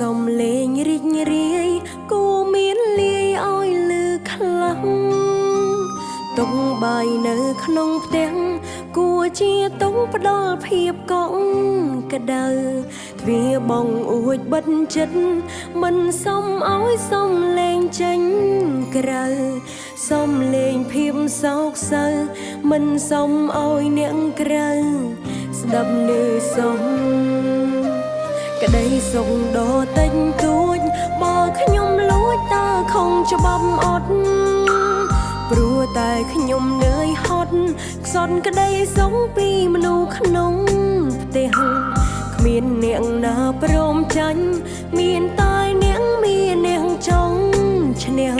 សំលេងរីករាយគួមានលាយឲ្យលឺខ្លាំងតុងបាយនៅក្នុងផ្ទះគួជាតុងផ្ដល់ភាពកក់ក្ដៅទ្វារបងអួចបិទចិត្តមិនសមឲ្យសំលេងចេញក្រៅសំលេងភាពសោកសៅមិនសមឲ្យអ្នកក្រៅស្ដាប់នៅសំ ក្តីសុខដ៏តិចតួចបើខ្ញុំលួចតើខំច្បាប់អត់ព្រោះតែខ្ញុំនឿយហត់ខ្សត់ក្តីសុខពីមនុស្សក្នុងផ្ទះគ្មានអ្នកណាព្រមចាញ់មានតែអ្នកមានអ្នកចង់ឈ្នះ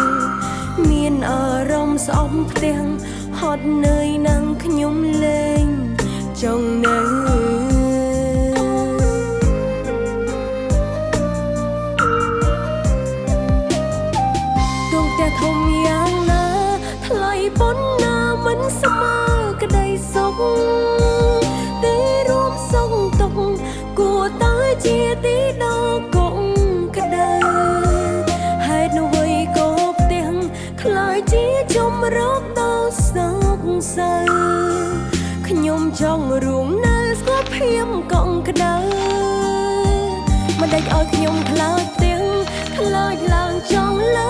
មានអារម្មណ៍ស្អប់ផ្ទះហត់នឿយនឹងខ្ញុំលេងចង់នៅ ទេរួមសុខទុកข์គួរតែជាទីដល់កងក្តៅហេតុអ្វីក៏ផ្ទះខ្លាចជាជំរកដល់សោកសៅខ្ញុំចង់រួមនៅស្គាល់ភាពកងក្តៅមិនដេចឲ្យខ្ញុំខ្លាចទាំងខ្លាចឡើងចង់លើ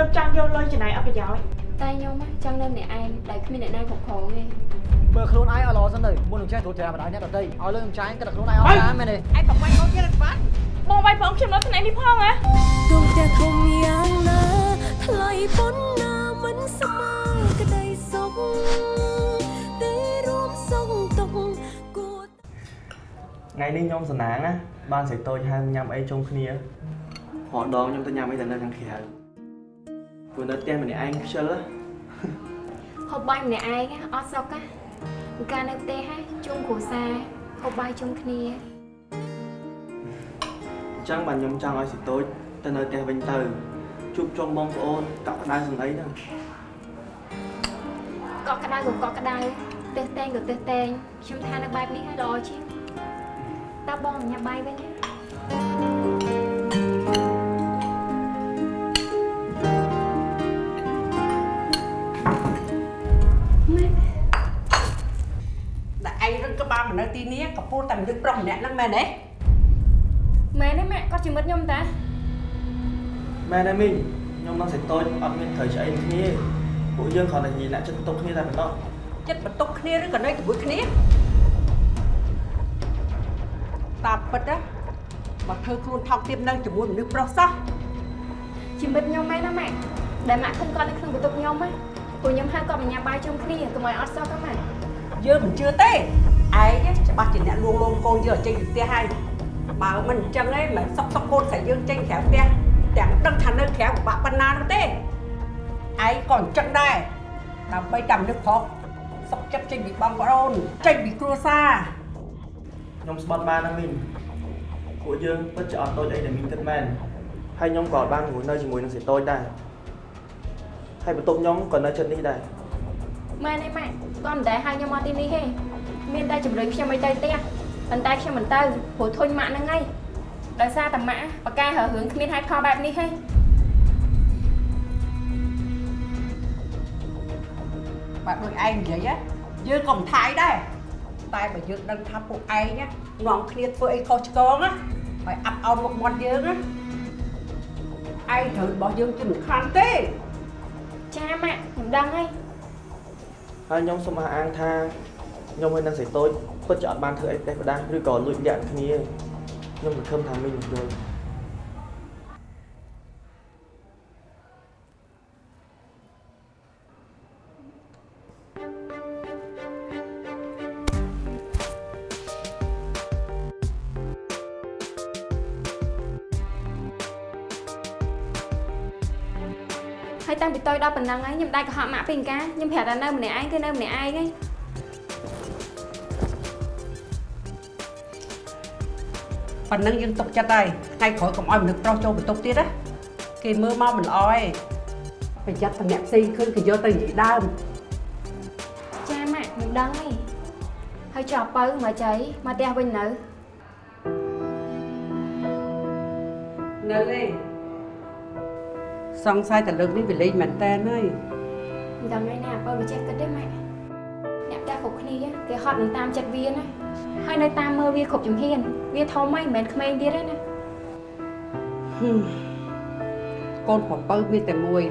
ទៅហើយទៅចង់យកលុយចំណាយអត់ប្រយោជន៍តែខ្ញុំហ៎ចង់នៅម្នាក់ឯងដែលគ្មានអ្នកណាគ្រប់គ្រងទេមើលខ្លួនឯងឲ្យល្អសិនទៅមុននឹងចេះទូចច្រើនបណ្ដាញអ្នកដទៃឲ្យលុយខ្ញុំចាយគិតតែខ្លួនឯងអត់បានមែនទេឯងប្រវាយកូនទៀតអត់បានបងវាយផងខ្ញុំនៅថ្ងៃនេះផងហ៎ដួងផ្ទះធំយ៉ាងណាថ្លៃប៉ុណ្ណាមិនស្មើក្តីសុខទេរួមសុខទុកข์គួរថ្ងៃនេះខ្ញុំសំណាងណាបានសេចតូចហៅញ៉ាំអីជុំគ្នារហដងខ្ញុំទៅញ៉ាំអីតែនៅខាងក្រៅ ព្រោះនៅផ្ទះម្នាក់ឯងខ្ជិលណាហូបបាយម្នាក់ឯងហ៎អត់សុខហ៎កាលនៅផ្ទះហ៎ជុំគ្រួសារហូបបាយជុំគ្នាអញ្ចឹងបានខ្ញុំចង់ឲ្យសេចតូចទៅនៅផ្ទះវិញទៅជួបជុំបងប្អូនកក់ក្ដៅសំដីហ្នឹងកក់ក្ដៅក៏កក់ក្ដៅទើសតែងក៏ទើសតែងខ្ញុំថានៅបែបនេះហើយល្អជាងតើបងញ៉ាំបាយវិញទេ បាលមកនៅទីនេះក៏ពោលតែមនុស្សប្រុសម្នាក់ហ្នឹងមែនទេមែនទេម៉ាក់គាត់ជាមិត្តខ្ញុំតាមែនទេមីងខ្ញុំនឹងសេចតូចអត់មានត្រូវឆ្អីគ្នាពួកយើងគ្រាន់តែនិយាយអ្នកចិត្តទុកគ្នាតែប៉ុណ្ណោះចិត្តបន្ទុកគ្នាឬក៏នៅជាមួយគ្នាតាមពិតណាមកធ្វើខ្លួនថោកទាបនៅជាមួយមនុស្សប្រុសសោះជាមិត្តខ្ញុំមែនណាម៉ាក់ដែលម៉ាក់ឃើញគាត់នៅក្នុងបន្ទប់ខ្ញុំហ៎ព្រោះខ្ញុំហៅគាត់មកញ៉ាំបាយជុំគ្នាកុំឲ្យអត់សុខទេម៉ាក់យើងមិនជឿទេ ឯងច្បាស់ជាអ្នកលួងលោមកូនយើងឲ្យចេញពីផ្ទះហើយបើមិនអញ្ចឹងឯងមិនសុកសុកកូនស្រីយើងចេញក្រៅផ្ទះទាំងដឹងថានៅក្រៅពិបាកប៉ុណ្ណានោះទេឯងក៏អញ្ចឹងដែរដើម្បីតែមនុស្សប្រុសសុកចិត្តចេញពីបងប្អូនចេញពីគ្រួសារខ្ញុំស្បត់បានណាមីងពួកយើងពិតជាអត់តូចអីដែលមីងគិតមែនហើយខ្ញុំក៏អត់បានងួននៅជាមួយនឹងសេចតូចដែរហើយបន្ទប់ខ្ញុំក៏នៅចិត្តនេះដែរម៉ែនេះម៉ែគាត់មិនដែលហៅខ្ញុំមកទីនេះទេ មានតែជំរុញខ្ញុំឲ្យទៅផ្ទះប៉ុន្តែខ្ញុំមិនទៅព្រោះធុញម៉ាក់ហ្នឹងហើយដោយសារតែម៉ាក់បកកែរើរឿងគ្មានហេតុផលបែបនេះទេបាទដូចឯងនិយាយណាយើងក៏មិនថាអីដែរតែបើយើងដឹងថាពួកឯងណានាំគ្នាធ្វើអីខុសឆ្គងណាហើយអាប់អោនមុខមាត់យើងណាឯងត្រូវរបស់យើងជាមិនខានទេចាម៉ាក់ខ្ញុំដឹងហើយហើយខ្ញុំសូមអះអាងថា ខ្ញុំហើយនឹងសេចតូចពិតជាអត់បានធ្វើអីផ្ទះផ្ដាស់ឬក៏លួចលាក់គ្នាខ្ញុំសង្ឃឹមថាមីងនឹងយល់ហើយតាំងពីតូចដល់ប៉ុណ្ណឹងហើយខ្ញុំដាច់កុហកម៉ាក់ពីអង្ការខ្ញុំប្រាប់តែនៅម្នាក់ឯងគឺនៅម្នាក់ឯងហើយ ប៉ុណ្ណឹងយើងទុកចិត្តហើយថ្ងៃក្រោយកុំឲ្យមនុស្សប្រុសចូលបន្ទប់ទៀតណាគេមើលមកមិនល្អទេប្រយ័ត្នតែអ្នកផ្សេងឃើញគេយកទៅនិយាយដើមចាយើងដឹងហីហើយចុះអពៅមកចៃមកផ្ទះវិញនៅនៅឯងសង្ស័យតែលើកនេះវាលេងមែនតើហើយមិនដឹងឯណាអពៅវាចេះគិតទេម៉ែ អ្នកផ្ទះគ្រប់គ្នាគេហត់នឹងតាមចិត្តវាណាហើយនៅតាមមើលវាគ្រប់ជំហាន វាធំហើយមិនមែនក្មេងទៀតទេណាហឹមកូនប្រពៅមានតែមួយ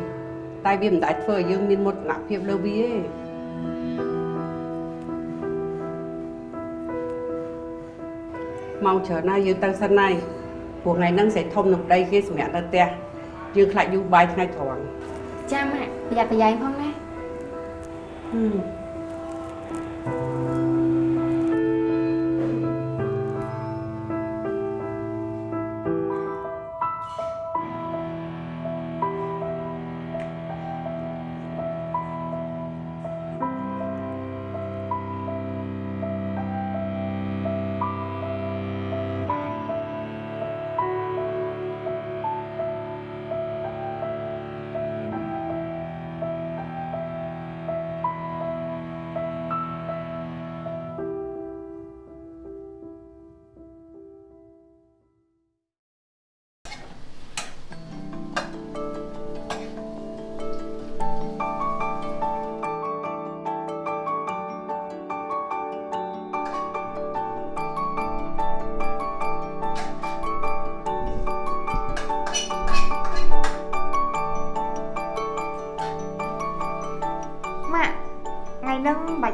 តែវាមិនដែលធ្វើឲ្យយើងមានមោទនភាពលើវាទេមកច្រើនណាស់យើងទៅសិនហើយព្រោះថ្ងៃហ្នឹងសេធំនឹងប្តីគេសម្រាប់នៅផ្ទះយើងខ្លាចយូរបាយថ្ងៃត្រង់ចាំម៉ាក់ប្រយ័ត្នប្រយែងផងណាហឹ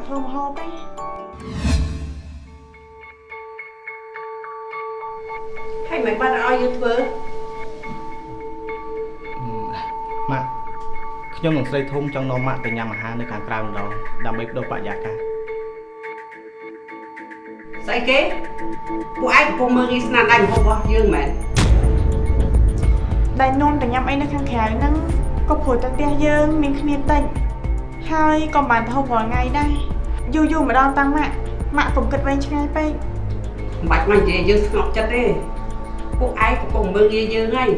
ធ្វើម្ហូបទេហើយមិនបានឲ្យយើងធ្វើម៉ាក់ខ្ញុំនឹងស្រីធំចង់នាំម៉ាក់ទៅញ៉ាំអាហារនៅខាងក្រៅម្ដងដើម្បីបដូរបរិយាកាសស្អីគេពួកឯងកំពុងមើលរីស្នាដៃម្ហូបរបស់យើងមែនដែលនំទៅញ៉ាំអីនៅខាងក្រៅហ្នឹងក៏ព្រោះតែផ្ទះយើងមានគ្នាតិចហើយក៏មិនបានទៅហូបរាល់ថ្ងៃដែរ យូរយូរម្ដងតាំងម៉ាក់ម៉ាក់កុំគិតវែងឆ្ងាយពេកមិនបាច់មកនិយាយយើងស្ងប់ចិត្តទេពួកឯងកំពុងមើលងាយយើងហើយ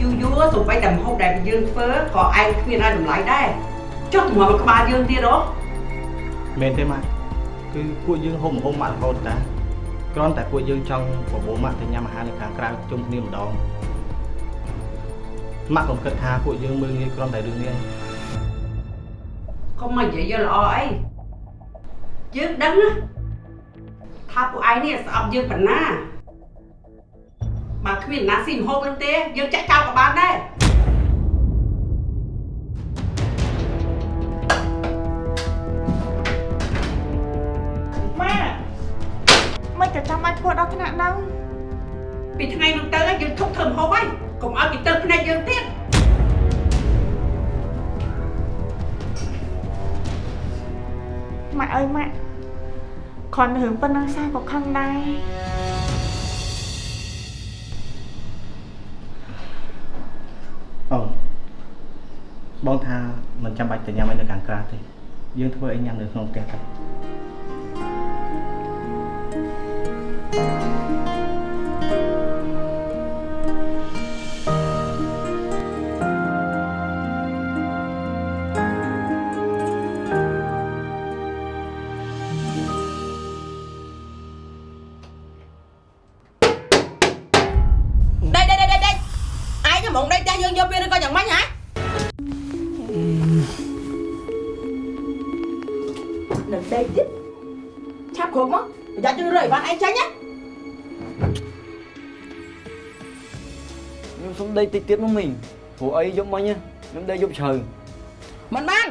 យូរយូរសំបីតែម្ហូបដែលយើងធ្វើក៏ឯងគ្មានឲ្យតម្លៃដែរចុះតម្រាំក្បាលយើងទៀតហ៎មែនទេម៉ាក់គឺពួកយើងហូបម្ហូបម៉ាក់រហូតតាគ្រាន់តែពួកយើងចង់បបួលម៉ាក់ទៅញ៉ាំអាហារនៅខាងក្រៅជុំគ្នាម្ដងម៉ាក់កុំគិតថាពួកយើងមើលងាយគ្រាន់តែរឿងនេះឯងកុំមកនិយាយយកល្អអី យើងដឹងណាថាពួកឯងនេះស្អប់យើងប៉ុណ្ណាបើគ្មានណាស៊ីម្ហូបនឹងទេយើងចាក់ចោលក៏បានដែរ ន់តែរឿងប៉ុណ្ណឹងសាក៏ខឹងដែរអូបងថាមិនចាំបាច់ទៅញ៉ាំអីនៅខាងក្រៅទេយើងធ្វើអីញ៉ាំនៅក្នុងផ្ទះទៅដេ តិចទៀតមកមីងព្រោះអីយប់មិញខ្ញុំដេកយប់ជ្រៅមិនបាន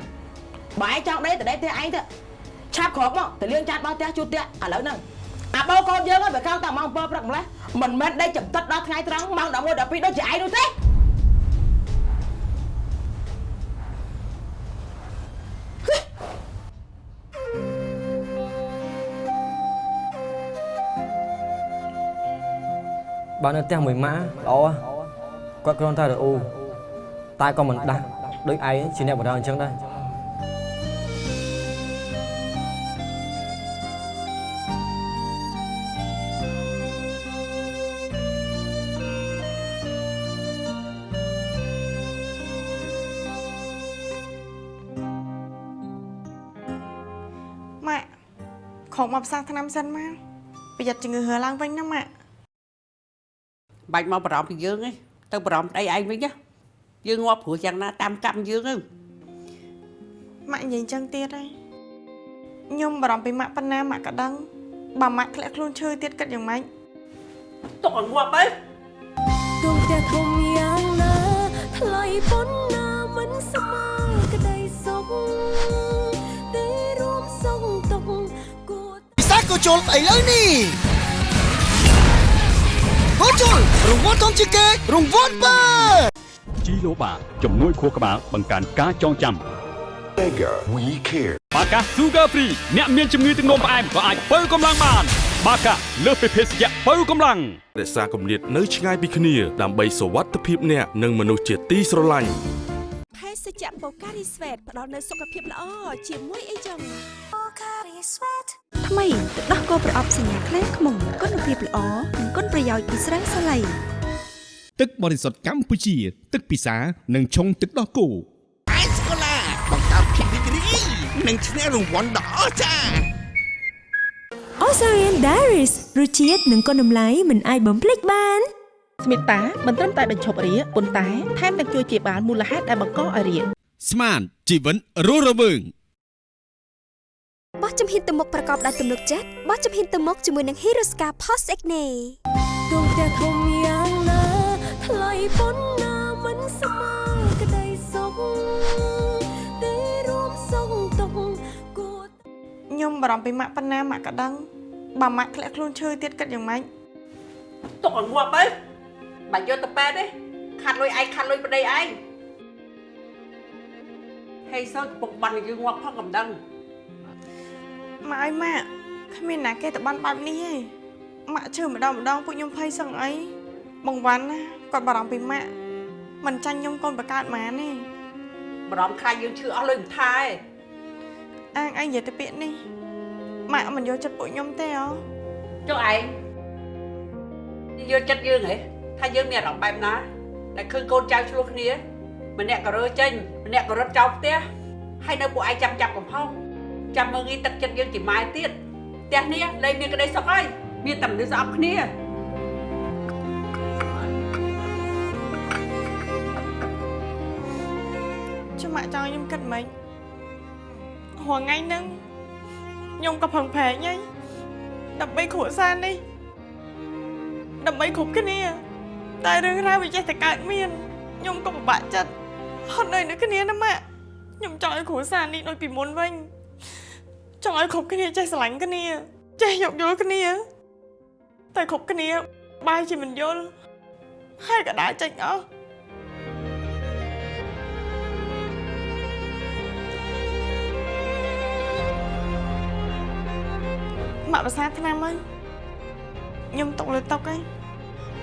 បើឯងចង់ដេកទៅដេកផ្ទះឯងទៅឆាប់គ្រប់មកទៅលាងចានបោះផ្ទះជូតផ្ទះឥឡូវហ្នឹងអាបោកូនយើងហ្នឹងវាកោងតែម៉ោង7ព្រឹកម្លេះមិនមែនដេកចំតិតដល់ថ្ងៃត្រង់ម៉ោង11 12ដូចជាឯងនោះទេបើនៅផ្ទះមួយម៉ាក់ល្អ គាត់គ្រាន់តែរអ៊ូតែក៏មិនដាស់ដូចឯងជាអ្នកបដៅអញ្ចឹងដែរម៉ាក់ខកមកផ្សារថ្នាំសិនមកប្រយ័ត្នជំងឺហើរឡើងវិញណាម៉ាក់បាច់មកបារម្ភពីយើងទេ ទៅបារម្ភប្តីឯងវិញណាយើងងាប់ព្រោះយ៉ាងណាតាមកម្មយើងទៅម៉ាក់និយាយអញ្ចឹងទៀតហើយខ្ញុំបារម្ភពីម៉ាក់ប៉ុណ្ណាម៉ាក់ក៏ដឹងបើម៉ាក់ធ្លាក់ខ្លួនឈឺទៀតគិតយ៉ាងម៉េចទុកឲ្យងាប់ទៅដួងផ្ទះធំយ៉ាងណាថ្លៃប៉ុណ្ណាមិនស្មើក្តីសុខតែរួមសុខទុកគួរពិសាក៏ជុលស្អីលើនេះ ក៏ជុលរង្វាន់ធំជាងគេរង្វាន់បើជីឡូបាជំនួយខួរក្បាលបង្កើនការចងចាំ Mega We Care បាកា Sugar Free អ្នកមានជំងឺទឹកនោមផ្អែមក៏អាចបើកម្លាំងបានបាកាលើសពីភេសជ្ជៈបើកម្លាំងរក្សាគម្លាតនៅឆ្ងាយពីគ្នាដើម្បីសុវត្ថិភាពអ្នកនិងមនុស្សជាទីស្រឡាញ់ភេ សជ្ជៈបូការីស្វេតផ្ដល់នូវសុខភាពល្អជាមួយអីចឹងបូការីស្វេតថ្មីទឹកដោះគោប្រអប់សញ្ញាខ្លែខ្មុំគុណភាពល្អនិងគុណប្រយោជន៍ពីស្រាសាឡៃទឹកបរិសុទ្ធកម្ពុជា ទឹកពិសានិងឆុងទឹកដោះគោអេសកូឡាបង្កើតភាពរីករាយនិងឈ្នះរង្វាន់ដ៏អស្ចារ្យ Osarian Diaries រសជាតិនិងគុណតម្លៃមិនអាចបំភ្លេចបាន ស្មិតាមិនត្រឹមតែបញ្ឈប់រាគប៉ុន្តែថែមទាំងជួយជាបាលមូលហេតុដែលបង្កឲ្យរាគស្មានជីវិតរស់រវើងបោះជំហានទៅមុខប្រកបដោយទំនុកចិត្តបោះជំហានទៅមុខជាមួយនឹង Hiroska Post Acne ដួងផ្ទះធំយ៉ាងណាថ្លៃប៉ុណ្ណាមិនស្មើក្តីសុខតែរួមសុខទុកគួរខ្ញុំបារម្ភពីម៉ាក់ប៉ុណ្ណាម៉ាក់ក៏ដឹងបើម៉ាក់ធ្លាក់ខ្លួនឈឺទៀតគិតយ៉ាងម៉េចទុកឲ្យងាប់ទៅ បាច់យកទៅប៉ែតទេខាត់លុយឯងខាត់លុយប្តីឯងហេសើកំពុងបានយើងងាប់ផងកំដឹងម៉ាក់អើយម៉ាក់គ្មានណាគេទៅបានបែបនេះទេម៉ាក់ឈឺម្ដងម្ដងពួកខ្ញុំភ័យសឹងអីបងវ៉ាន់ណាគាត់បារម្ភពីម៉ាក់មិនចាញ់ខ្ញុំកូនបកើតហ្មងទេបារម្ភខ្លាចយើងឈឺអស់លុយមិនថាទេអាងអីនិយាយទៅពាក្យនេះម៉ាក់មិនយកចិត្តពួកខ្ញុំទេអូចុះឯងយកចិត្តយើងហ៎ ថាយើងមានអារម្មណ៍បែបណាដែលឃើញកូនចៅឆ្លោះគ្នាម្នាក់ក៏រើចេញម្នាក់ក៏រត់ចោលផ្ទះហើយនៅពួកឯងចាំចាប់កំហុសចាំមើងងាយទឹកចិត្តយើងជាម៉ែទៀតផ្ទះនេះលែងមានក្តីសុខហើយមានតែមនុស្សស្អប់គ្នាចុះម៉ាក់ចង់ឲ្យខ្ញុំគិតម៉េចរាល់ថ្ងៃហ្នឹងខ្ញុំក៏ផឹងប្រែងហើយដើម្បីគ្រួសារនេះដើម្បីគ្រប់គ្នា តែរឿងរ៉ាវវាចេះតែកើតមានខ្ញុំក៏ពិបាកចិត្តហត់នឿយនឹងគ្នាណាម៉ាក់ខ្ញុំចង់ឲ្យគ្រួសារនេះដូចពីមុនវិញចង់ឲ្យគ្រប់គ្នាចេះស្រឡាញ់គ្នា ចេះយោគយល់គ្នា តែគ្រប់គ្នាបែរជាមិនយល់ហើយក៏ដើរចេញអស់ម៉ាក់ភាសាឆ្នាំហើយខ្ញុំຕົកលើតុកហើយ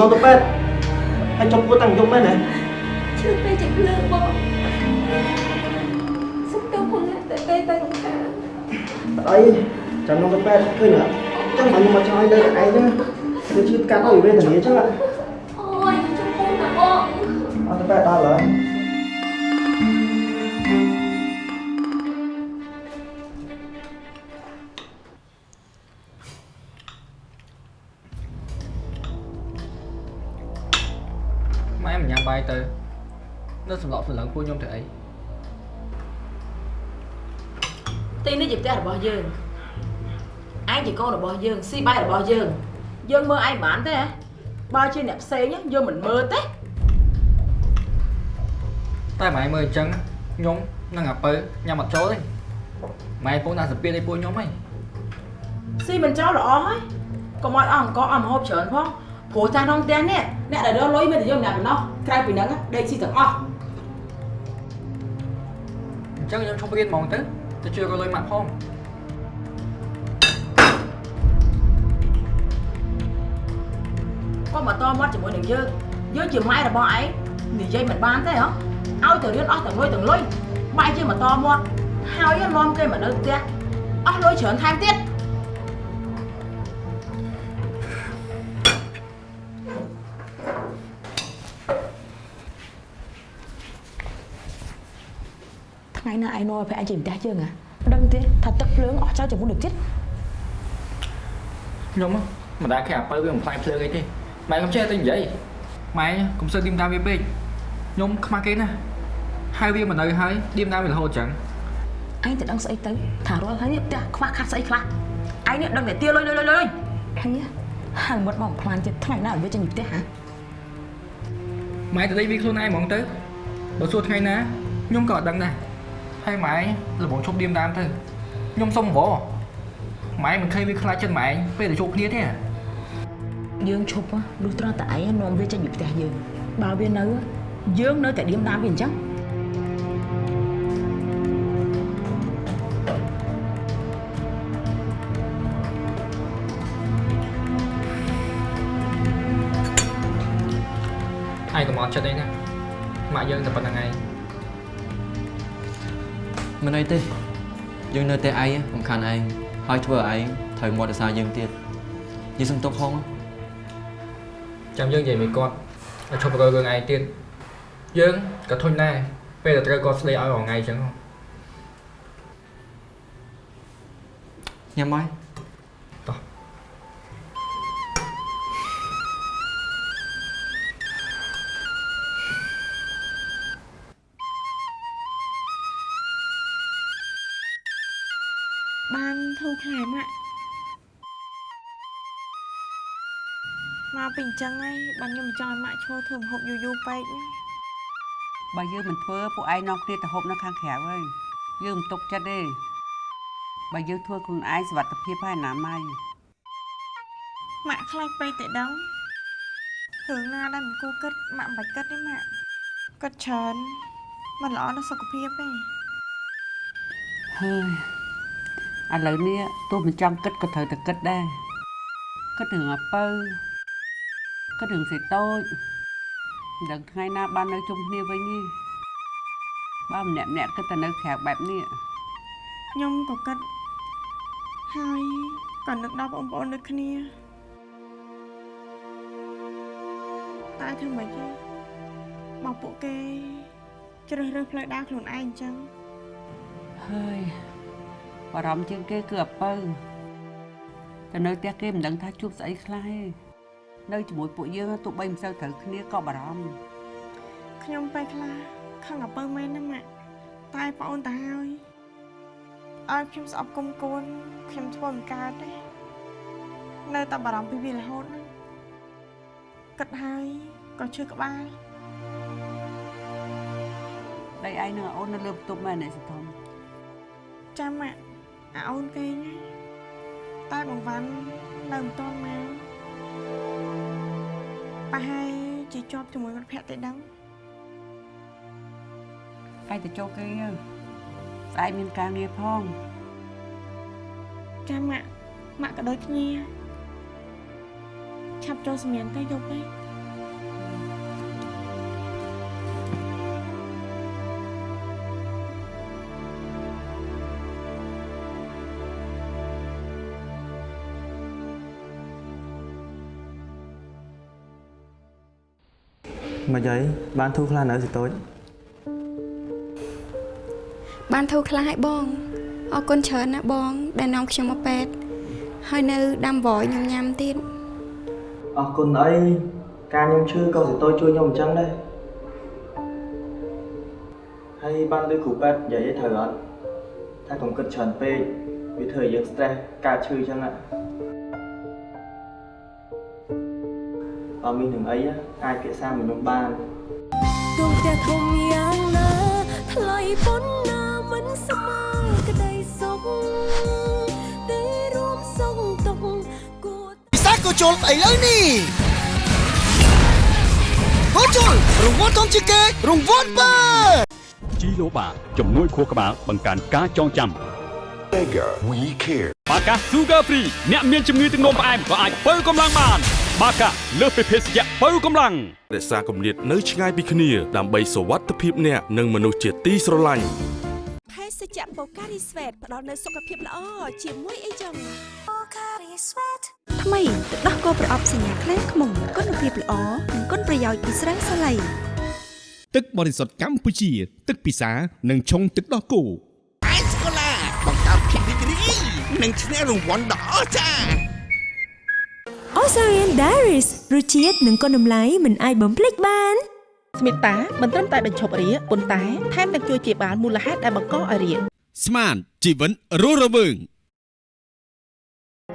មកចំណងទៅពេទ្យហើយចុះពោះតាំងយប់មែនទេ Chưa tay chạy lương bố Sắp đâu không lại tại tay tay không cả អីចំណងទៅពេទ្យឃើញអត់ចឹងមកខ្ញុំមកចង់ឲ្យលើឯងហ្នឹងទៅជឿកាត់ឲ្យវេទនាចឹងអត់ នៅសម្លក់សម្លឹងពួកខ្ញុំទៅអីទីនេះជាផ្ទះរបស់យើងឯងជាកូនរបស់យើងស៊ីបាយរបស់យើងយើងមើលឯងបានទេហ៎បើជាអ្នកផ្សេងយើងមិនមើលទេតែម៉ែមើលអញ្ចឹងខ្ញុំនិងអាពៅញ៉ាំអត់ចូលទេម៉ែពងដាក់សាពៀនឲ្យពួកខ្ញុំហីស៊ីមិនចូលល្អហើយកុំឲ្យអស់អង្គអស់ម្ហូបច្រើនផងព្រោះចាស់ក្នុងផ្ទះនេះអ្នកដែលរកលុយមានតែយើងម្នាក់ប៉ុណ្ណោះក្រៅពីហ្នឹងដេកស៊ីទាំងអស់ អញ្ចឹងខ្ញុំឈប់រៀនហ្មងទៅទៅជួយរកលុយម៉ាក់ផងក៏មកតមាត់ជាមួយនឹងយើងយើងជាម៉ែរបស់ឯងនិយាយមិនបានទេហ៎ឲ្យទៅរៀនអស់ទាំងលុយទាំងលុយបែរជាមកតមាត់ហើយនាំគេមកនៅផ្ទះអស់លុយច្រើនថែមទៀត ឯងនាំឲ្យប្រែជាផ្ទះយើងហ៎ដឹងទេថាទឹកភ្លើងអស់ចោលជាមួយនឹងទៀតខ្ញុំមិនដែលគេអាពៅវាបំផ្លាញភ្លើងអីទេម៉ែខ្ញុំចេះតែនិយាយម៉ែកុំសើឌីមតាមវាពេកខ្ញុំខ្មាស់គេណាហើយវាមិននៅហើយឌីមតាមវារហូតអញ្ចឹងឯងទៅដឹងស្អីទៅថារាល់ហើយនេះផ្ទះខ្វះខាត់ស្អីខ្លះឯងនេះដឹងតែទាលុយលុយលុយលុយហើយហើយមុតមកផ្លាញទៀតថ្ងៃណាឲ្យវាចេញពីផ្ទះហ៎ម៉ែទៅដេកវាខ្លួនឯងហ្មងទៅបើសួរថ្ងៃណាខ្ញុំក៏អត់ដឹងដែរ ហើយម៉ែល្បងឈប់ឌីមតាមទៅខ្ញុំសុំវម៉ែមិនឃើញវាខ្លាចចិត្តម៉ែពេលទៅជួបគ្នាទេយើងឈប់លុះត្រង់តែឯងនាំវាចេញពីផ្ទះយើងបើវានៅយើងនៅតែឌៀមតាមវាអញ្ចឹងឯងកុំអត់ចិត្តអីណាម៉ាក់យើងតែប៉ុណ្្នឹងឯង មិនអីទេយើងនៅតែឯងសំខាន់ឯងហើយធ្វើឲ្យឯងត្រូវមាត់រសារយើងទៀតនិយាយសុំទុកហងចាំយើងនិយាយមួយគាត់ឲ្យឈប់រើរឿងឯងទៀតយើងក៏ធុញដែរពេលតែត្រូវគាត់ស្ដីឲ្យរាល់ថ្ងៃអញ្ចឹងញ៉ាំហើយ ចឹងហើយបានខ្ញុំមិនចង់ឲ្យម៉ាក់ឈរធ្វើម្ហូបយូរយូរពេកណាបើយើងមិនធ្វើពួកឯងនាំគ្នាទៅហូបនៅខាងក្រៅហើយយើងមិនទុកចិត្តទេបើយើងធ្វើខ្លួនឯងសុវត្ថិភាពហើយណាម៉ៃម៉ាក់ខ្លាចពេកតែដឹងរឿងណាដែលមិនគួរគិតម៉ាក់មិនបាច់គិតទេម៉ាក់គិតច្រើនមិនល្អដល់សុខភាពទេហើយឥឡូវនេះទោះមិនចង់គិតក៏ត្រូវតែគិតដែរគិតរឿងអាពៅ គិតរឿងសេតូចមិនដឹងថ្ងៃណាបាននៅជុំគ្នាវិញទេបើម្នាក់ម្នាក់គិតតែនៅក្រៅបែបនេះខ្ញុំក៏គិតហើយក៏នឹកដល់បងប្អូនដូចគ្នាតែធ្វើម៉េចទេមកពួកគេជ្រើសរើសផ្លូវដើរខ្លួនឯងអញ្ចឹងហើយបារម្ភជាងគេគឺអាពៅទៅនៅផ្ទះគេមិនដឹងថាជួបស្អីខ្លះទេ នៅជាមួយពួកយើងទោះបីមិនសូវត្រូវគ្នាក៏បារម្ភខ្ញុំពេលខ្លះខឹងអាពើមែនណាម៉ាក់តែប្អូនទៅហើយឲ្យខ្ញុំស្អប់គុំគួនខ្ញុំធ្វើមិនកើតទេនៅតែបារម្ភពីវារហូតណាគិតហើយក៏ឈឺក្បាលដៃឯងនឹងអូននៅលើបន្ទប់មែនទេសធំចាំម៉ាក់អាអូនគេណាតែបងវ៉ាន់នៅមិនទាន់មក ប្រហែលជាជាប់ជាមួយមិត្តភក្តិទេដឹងឯងទៅចូលគេទៅស្អែកមានការងារផងចាំម៉ាក់ម៉ាក់ក៏ដូចគ្នាឆាប់ចូលសម្រៀនទៅយប់ទេ មិនអីបានធូរខ្លះនៅសិតូចបានធូរខ្លះឲ្យបងអរគុណច្រើនណាបង ដែលនាំខ្ញុំមកពេទ្យហើយនៅដាំវយញញ៉ាំទៀតអរគុណអីការខ្ញុំឈឺក៏សិតូចជួយខ្ញុំអញ្ចឹងដែរហើយបានលើគ្រូពេទ្យនិយាយឲ្យត្រូវអត់ថាកុំគិតច្រើនពេកវាធ្វើឲ្យយើង stress កើតឈឺអញ្ចឹងណា មាននឹងអីអាចពិសាមួយខ្ញុំបានទោះផ្ទះធំយ៉ាងណាថ្លៃប៉ុណ្ណាមិនស្មើក្តីសុខទេរួមសុខទុក្ខគួរពិសាក៏ចូលស្អីលើនេះហូជុលរង្វាន់ធំជាងគេរង្វាន់បើជីឡូបាជំនួយខួរក្បាលបង្កើនការចងចាំ Mega We Care បាកា Sugar Free អ្នកមានជំងឺទឹកនោមផ្អែមក៏អាចបើកម្លាំងបាន បាកាលើសពីភេសជ្ជៈបើកម្លាំងរក្សាគម្លាតនៅឆ្ងាយពីគ្នាដើម្បីសុវត្ថិភាពអ្នកនិងមនុស្សជាទីស្រឡាញ់ភេសជ្ជៈបូការីស្វេតផ្ដល់នូវសុខភាពល្អជាមួយអីចឹងបូការីស្វេតថ្មីទឹកដោះគោប្រអប់សញ្ញាខ្លែងខ្មុំគុណភាពល្អនិងគុណប្រយោជន៍ពីស្រាសាឡៃទឹកបរិសុទ្ធកម្ពុជា ទឹកពិសានិងឆុងទឹកដោះគោអេសកូឡាបង្កើតភាពរីករាយនិងឈ្នះរង្វាន់ដ៏អស្ចារ្យ Osarian Diaries រសជាតិនិងគុណតម្លៃមិនអាចបំភ្លេចបានស្មិតាមិនត្រឹមតែបញ្ឈប់រាគប៉ុន្តែថែមទាំងជួយជាបាលមូលហេតុដែលបង្កឲ្យរាគស្មានជីវិតរស់រវើង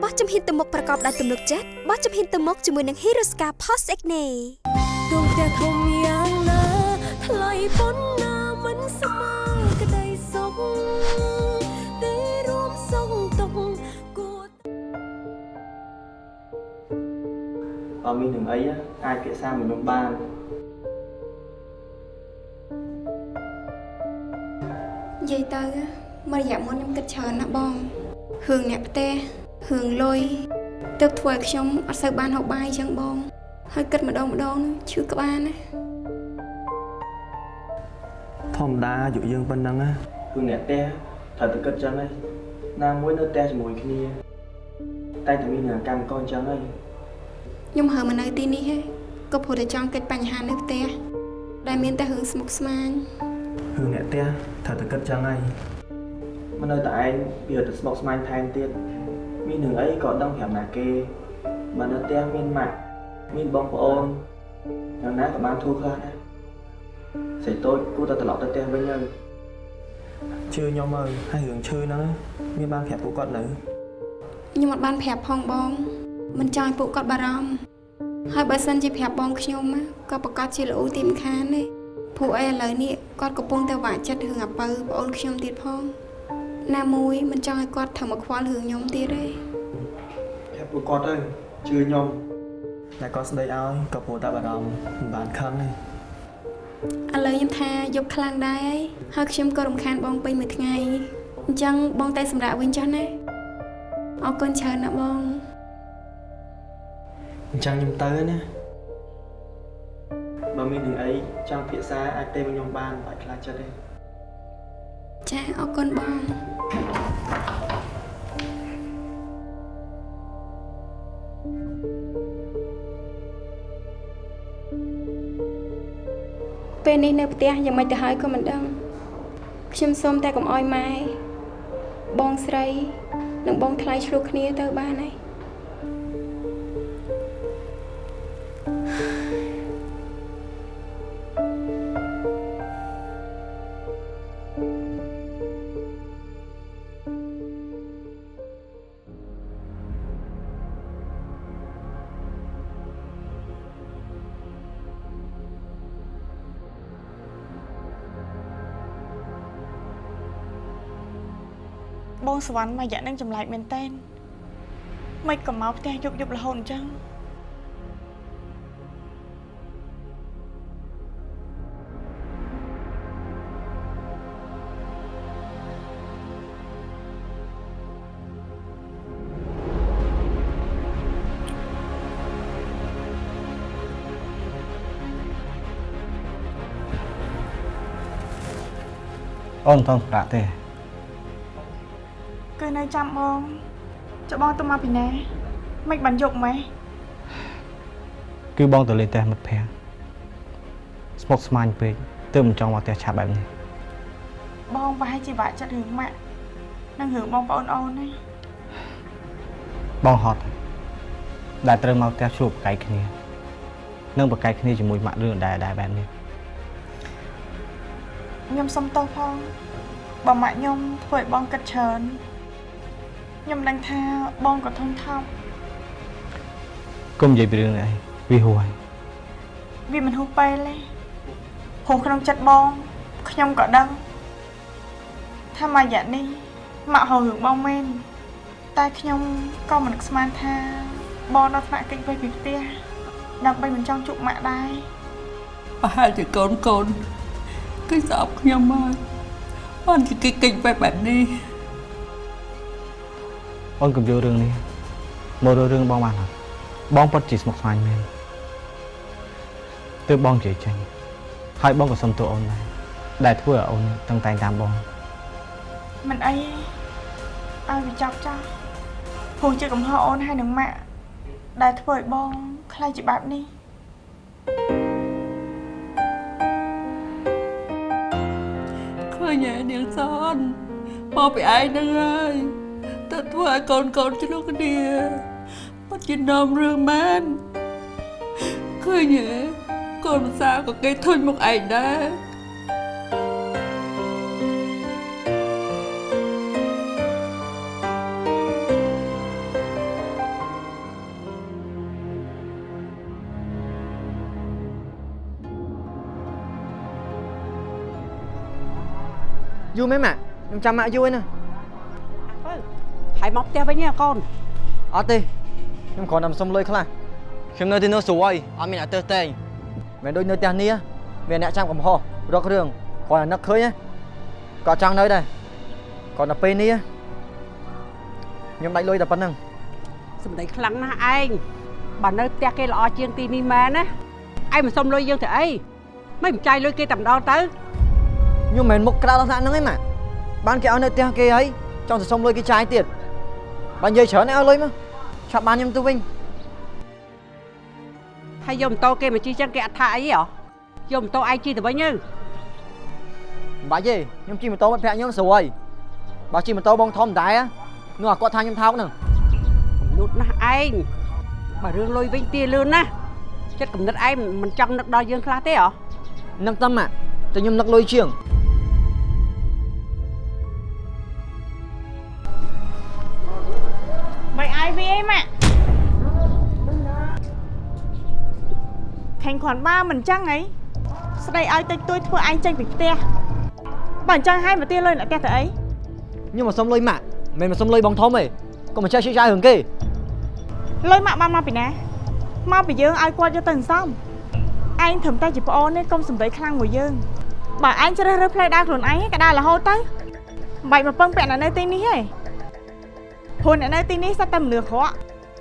បោះជំហានទៅមុខប្រកបដោយទំនុកចិត្តបោះជំហានទៅមុខជាមួយនឹង Hiroska Post Acne ដួងផ្ទះធំយ៉ាងណាថ្លៃប៉ុណ្ណាមិនស្មើក្តីសុខ បើមាននឹងអីអាចពិសាមួយនឹងបាននិយាយទៅមួយរយៈមុនខ្ញុំគិតច្រើនណាស់បងរឿងអ្នកផ្ទះរឿងលុយទើបធ្វើឲ្យខ្ញុំអត់សូវបានហូបបាយអញ្ចឹងបង ហើយគិតម្ដងម្ដងឈឺក្បាលណាធម្មតាអាយុយើងប៉ុណ្ណឹងណាគឺអ្នកផ្ទះត្រូវតែគិតចឹងហីណាមួយនៅផ្ទះជាមួយគ្នា តែតែមានអាកម្មកអញ្ចឹងហី ខ្ញុំហើមកនៅទីនេះហេក៏ព្រោះតែចង់កិច្ចបញ្ហានៅផ្ទះដែលមានតែរឿងស្មុគស្មាញគឺអ្នកផ្ទះត្រូវតែគិតចឹងហីមិននៅតែឯងវាទៅស្មុកស្មាញថែមទៀតមាននឹងអីក៏ដឹងប្រាប់ណាគេបើនៅផ្ទះមានម៉ាក់មានបងប្អូនយ៉ាងណាក៏បានធូរខ្លះដែរសេចតូចគួរតែត្រឡប់ទៅផ្ទះវិញទៅជឿខ្ញុំមើលហើយរឿងឈឺហ្នឹងមានបានប្រាប់ពួកគាត់នៅខ្ញុំអត់បានប្រាប់ផងបង មិនចង់ឲ្យពួកគាត់បារម្ភហើយបើសិនជាប្រាប់បងខ្ញុំណាក៏ប្រកាសជាល្អទីមិនខានទេព្រោះអីឥឡូវនេះគាត់កំពុងតែវាក់ចិត្តរឿងអាពៅប្អូនខ្ញុំទៀតផងណាមួយមិនចង់ឲ្យគាត់ធ្វើមកខ្វល់រឿងខ្ញុំទៀតទេប្រាប់ពួកគាត់ទៅជឿខ្ញុំតែគាត់ស្ដីឲ្យក៏ព្រោះតែបារម្ភមិនបានខឹងទេឥឡូវខ្ញុំថាយប់ខ្លាំងដែរហើយហើយខ្ញុំក៏រំខានបងពេញមួយថ្ងៃអញ្ចឹងបងតែសម្រាប់វិញចុះណាអរគុណច្រើនណាស់បង អញ្ចឹងខ្ញុំទៅណាបើមាននឹងអីចង់ភាសាអាចទេមកខ្ញុំបានបាច់ខ្លាចចិត្តទេចាអរគុណបងពេលនេះនៅផ្ទះយ៉ាងម៉េចទៅហើយក៏មិនដឹងខ្ញុំសូមតែកុំអោយម៉ែបងស្រី និងបងថ្លៃឆ្លោះគ្នាទៅបានហើយ បងសវណ្ណមួយរយៈនឹងចម្លែកមែនតើមិនក៏មកផ្ទះយប់យប់រហូតអញ្ចឹងអូនមិនតន់ប្រាក់ទេគឺ នៅចាំបងចុះបងទៅមកពីណាមិនបានយកម៉េះគឺបងទៅលេងផ្ទះមិត្តភ័ក្តិស្មុកស្មាញពេកទើបមិនចង់មកផ្ទះឆាប់បែបនេះបងប្រហែលជាបាក់ចិត្តរឿងម៉ាក់និងរឿងបងប្អូនអូនណាបងហត់ដែលត្រូវមកផ្ទះជួបប្រកែកគ្នានិងប្រកែកគ្នាជាមួយម៉ាក់រឿងដែរដែរបែបនេះខ្ញុំសុំទោសផងបើម៉ាក់ខ្ញុំធ្វើឲ្យបងគិតច្រើន ខ្ញុំដឹងថាបងក៏ធន់ថប់កុំនិយាយពីរឿងនេះអីវាហួយវាមិនហួសពេលទេព្រោះក្នុងចិត្តបងខ្ញុំក៏ដឹងថាមួយរយៈនេះម៉ាក់ហៅរឿងបងមែនតែខ្ញុំក៏មិនស្មានថាបងដល់ថ្នាក់កិច្ចវេពីផ្ទះដើម្បីមិនចង់ជួបម៉ាក់ដែរប្រហែលជាកូនកូនគឺស្អប់ខ្ញុំមកបានជាគេកិច្ចបែបបែ បនេះអូនកុំយករឿងនេះមករើរឿងបងបានអត់បងពិតជាស្មុគស្មាញមែនទើបបងនិយាយចេញហើយបងក៏សុំទោសអូនដែរដែលធ្វើឲ្យអូនតឹងតែងតាមបងមិនអីទេឲ្យវាចាប់ចាស់ព្រោះជាកំហុសអូនហើយនឹងម៉ាក់ដែលធ្វើឲ្យបងខ្លាចជាបែបនេះឃើញឯនាងសនមកពីឯងហ្នឹងហើយ ទៅធ្វើឲ្យកូនកូនឆ្លោះគ្នាបាត់ជានាំរឿងមែនឃើញឯងកូនភាសាក៏គេធុញមកឯងដែរយូរមែនម៉ាក់ខ្ញុំចាំម៉ាក់យូរឯណា ហើយមកផ្ទះវិញហ៎កូនអត់ទេខ្ញុំគ្រាន់តែសុំលុយខ្លះខ្ញុំនៅទីនោះស្រួយអត់មានអ្នកទើសតែងមិនដូចនៅផ្ទះនេះមានអ្នកចាំកំហុសរករឿងគ្រាន់តែនឹកឃើញណាក៏ចង់នៅដែរគ្រាន់តែពេលនេះខ្ញុំដាច់លុយតែប៉ុណ្្នឹងសម្ដីខ្លាំងណាស់ឯងបើនៅផ្ទះគេល្អជាងទីនេះមែនណាឯងមិនសុំលុយយើងទៅអីមិនចាយលុយគេតែម្ដងទៅខ្ញុំមិនមែនមុខក្រៅដល់ថ្នាក់ហ្នឹងឯងម៉ាក់បានគេឲ្យនៅផ្ទះគេហើយចង់ទៅសុំលុយគេចាយទៀត បើនិយាយច្រើនឯងឲ្យលុយមកឆាប់បានខ្ញុំទៅវិញហើយយកម៉ូតូគេមកជិះចឹងគេអត់ថាអីហ៎យកម៉ូតូឯងជិះទៅវិញទៅមិនបាច់ទេខ្ញុំជិះម៉ូតូមិត្តភក្តិខ្ញុំស្រួយបើជិះម៉ូតូបងធំដែរនោះអាគាត់ថាខ្ញុំថោកហ្នឹងលូតណាស់ឯងបើរឿងលុយវិញទាលឿនណាស់ចិត្តកំណត់ឯងមិនចង់នឹកដល់យើងខ្លះទេហ៎នឹកតាមម៉ាក់តែខ្ញុំនឹកលុយជាង អាយវាអីម៉ាក់ខាញ់គ្រាន់បើមិនចឹងអីស្ដីឲ្យតិចតួចធ្វើឯងចេញពីផ្ទះបើអញ្ចឹងហើយមកទាលុយអ្នកផ្ទះទៅអីខ្ញុំមកសុំលុយម៉ាក់មិនមែនមកសុំលុយបងធំទេកុំមកចេះជិះចាយរឿងគេលុយម៉ាក់បានមកពីណាមកពីយើងឲ្យគាត់យកទៅសន្សំឯងត្រឹមតែជាប្អូននេះកុំសំដីខ្លាំងមួយយើងបើឯងជ្រើសរើសផ្លូវដើរខ្លួនឯងក៏ដើររហូតទៅមិនបាច់មកពឹងពាក់អ្នកនៅទីនេះទេ ព្រោះអ្នកនៅទីនេះសត្វតែមនុស្សក្រក់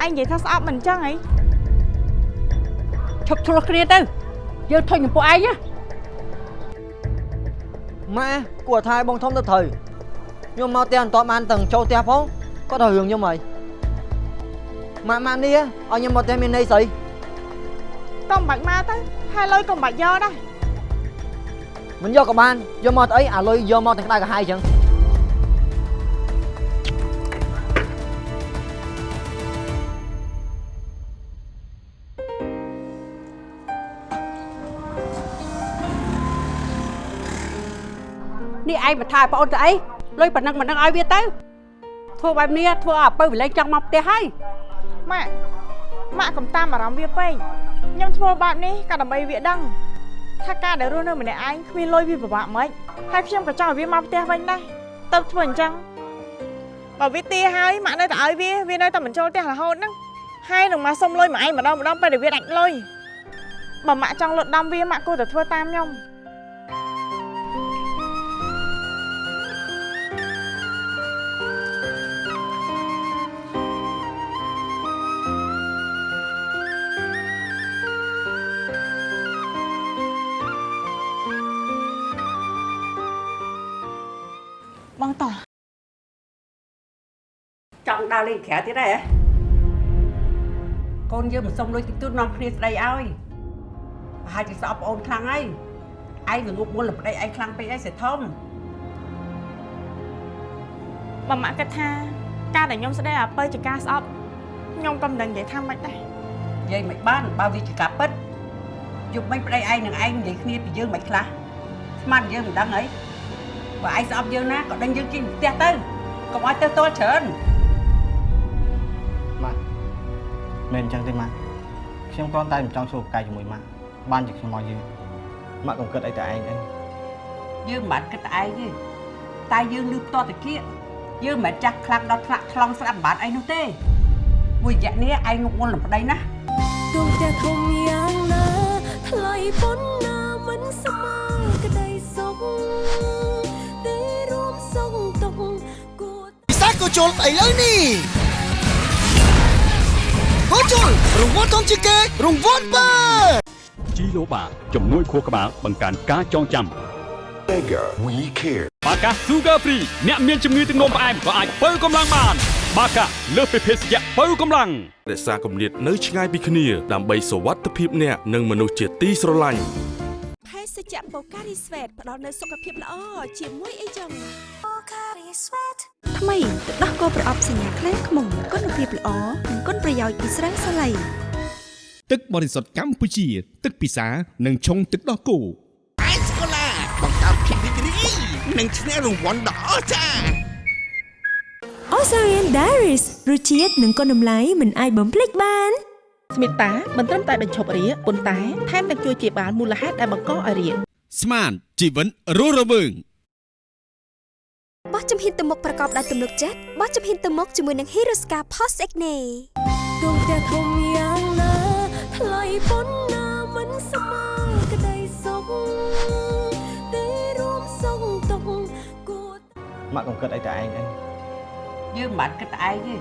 ឯងនិយាយថាស្អប់មិនអញ្ចឹងអីឈប់ឆ្លោះគ្នាទៅយើងធុញចំពោះឯងណាម៉ែគួរថាឲ្យបងធំទៅត្រូវខ្ញុំមកផ្ទះមិនតបបានទាំងចូលផ្ទះផងគាត់ដល់រឿងខ្ញុំហើយម៉ាក់ម៉ាក់នេះឲ្យខ្ញុំមកផ្ទះមានន័យស្អីកុំបាច់មកទៅហើយលុយកុំបាច់យកដែរមិនយកក៏បានយកមកទៅអីអាលុយយកមកទាំងក្តៅក្រហាយអញ្ចឹង នេះឯងមកថាប្អូនទៅអីលុយប៉ុណ្ណឹងប៉ុណ្ណឹងឲ្យវាទៅធ្វើបែបនេះធ្វើឲ្យអពើវិលែងចង់មកផ្ទះហើយម៉ាក់ម៉ាក់កុំតាមអារម្មណ៍វាពេកខ្ញុំធ្វើបែបនេះក៏ដើម្បីវាដឹងថាការដែលរស់នៅម្នាក់ឯងគ្មានលុយវាពិបាកមិនហើយខ្ញុំក៏ចង់ឲ្យវាមកផ្ទះវិញដែរទៅធ្វើអញ្ចឹងបើវាទាហើយម៉ាក់នៅតែឲ្យវាវានៅតែមិនចូលផ្ទះរហូតហ្នឹងហើយនឹងមកសុំលុយមកឯងម្ដងម្ដងពេលដែលវាដាច់លុយបើម៉ាក់ចង់លុតដំវាម៉ាក់គួរតែធ្វើតាមខ្ញុំ ដើរលេងក្រៅទៀតហ៎កូនយើងមិនសុំលុយតិចតួចនាំគ្នាស្ដីឲ្យប្រហែលជាស្អប់ប្អូនខ្លាំងហើយឯងវាងប់មុនលប្តីឯងខ្លាំងពេកឯងសេធំបើម៉ាក់គិតថាការដែលខ្ញុំស្ដីអាពើជាការស្អប់ខ្ញុំក៏មិនដឹងនិយាយថាម៉េចដែរនិយាយមិនបានបើវាជាការពិតយប់មិញប្តីឯងនឹងឯងនិយាយគ្នាពីយើងមិនខ្លះស្មានយើងមិនដឹងអីបើឯងស្អប់យើងណាក៏ដឹងយើងជិះផ្ទះទៅកុំឲ្យទៅទល់ច្រើន មិនអញ្ចឹងទេម៉ាក់ខ្ញុំគ្រាន់តែមិនចង់ធ្វើប្រកែកជាមួយម៉ាក់បានជាខ្ញុំមកយឺម៉ាក់កុំគិតអីតែឯងអីយើងមិនបានគិតតែឯងទេតែយើងលឺផ្ទាល់តាគៀកយើងមិនមែនចាស់ខ្លាំងដល់ថ្នាក់ថ្លង់ស្ដាប់មិនបានអីនោះទេមួយរយៈនេះឯងងប់មុនលំប្តីណាដួងផ្ទះធំយ៉ាងណាថ្លៃប៉ុណ្ណាស្មើក្តីសុខទេរួមសុខទុក្ខគួរពិសាក៏ជុលឥឡូវនេះ ក៏ជុលរង្វាន់ធំជាងគេរង្វាន់បើជីឡូបាជំនួយខួរក្បាលបង្កើនការចងចាំ Mega We Care បាកា Sugar Free អ្នកមានជំងឺទឹកនោមផ្អែមក៏អាចបើកម្លាំងបានបាកាលើសពីភេសជ្ជៈបើកម្លាំងរក្សាគម្លាតនៅឆ្ងាយពីគ្នាដើម្បីសុវត្ថិភាពអ្នកនិងមនុស្សជាទីស្រឡាញ់ ភេសជ្ជៈបូការីស្វេតផ្ដល់នូវសុខភាពល្អជាមួយអីចឹងបូការីស្វេតថ្មីទឹកដោះគោប្រអប់សញ្ញាខ្លែងខ្មុំគុណភាពល្អនិងគុណប្រយោជន៍ពីស្រាសាឡៃទឹកបរិសុទ្ធកម្ពុជា ទឹកពិសានិងឆុងទឹកដោះគោអេសកូឡាបង្កើតភាពរីករាយនិងឈ្នះរង្វាន់ដ៏អស្ចារ្យ Osarian Diaries រសជាតិនិងគុណតម្លៃមិនអាចបំភ្លេចបាន ស្មិតតាមិនត្រឹមតែបញ្ឈប់រាគប៉ុន្តែថែមទាំងជួយជាបាលមូលហេតុដែលបង្កឲ្យរាគស្មានជីវិតរស់រវើងបោះជំហានទៅមុខប្រកបដោយទំនុកចិត្តបោះជំហានទៅមុខជាមួយនឹង Hiroska Post Acne ដងផ្ទះធំយ៉ាងណាថ្លៃប៉ុណ្ណាមិនស្មើក្តីសុខទេរួមសុខទុក្ខគួរម៉ាក់កុំគិតអីតែឯងអីយើងមិនបានគិតតែឯងទេ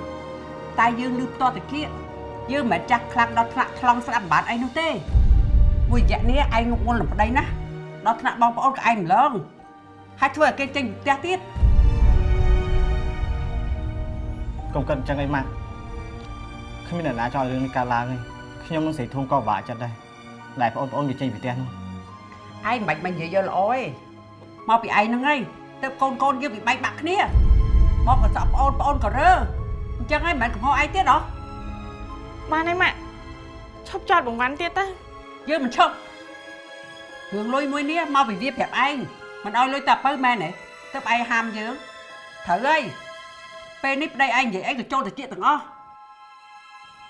តែយើងលឺផ្ទាល់តាគៀក យើងមិនមែនចាស់ខ្លាំងដល់ថ្នាក់ថ្លង់ស្ដាប់មិនបានអីនោះទេមួយរយៈនេះឯងងប់ងល់នឹងប្តីណាដល់ថ្នាក់បងប្អូនក៏ឯងម្លងហើយធ្វើឲ្យគេចេញពីផ្ទះទៀតកុំគិតអញ្ចឹងអីម៉ាក់គ្មានអ្នកណាចង់ឲ្យរឿងនេះកើតឡើងទេខ្ញុំនឹងស្រីធំក៏ពិបាកចិត្តដែរដែលបងប្អូនវាចេញពីផ្ទះនោះឯងមិនបាច់មកនិយាយយកល្អទេមកពីឯងហ្នឹងហើយទៅកូនកូនយើងវាបែកបាក់គ្នាមកក៏សក់ប្អូនប្អូនក៏រើអញ្ចឹងហើយមិនមែនកំហុសឯងទៀតហ៎ បានហើយម៉ាក់ឈប់ចោតបង្វាន់ទៀតទៅយើងមិនឈប់រឿងលុយមួយនេះមកពីវាប្រាប់ឯងមិនឲ្យលុយតាពៅមែនទេទៅឯងហាមយើងត្រូវហើយពេលនេះប្តីឯងនិយាយអីក៏ចូលទៅជាទាំងអស់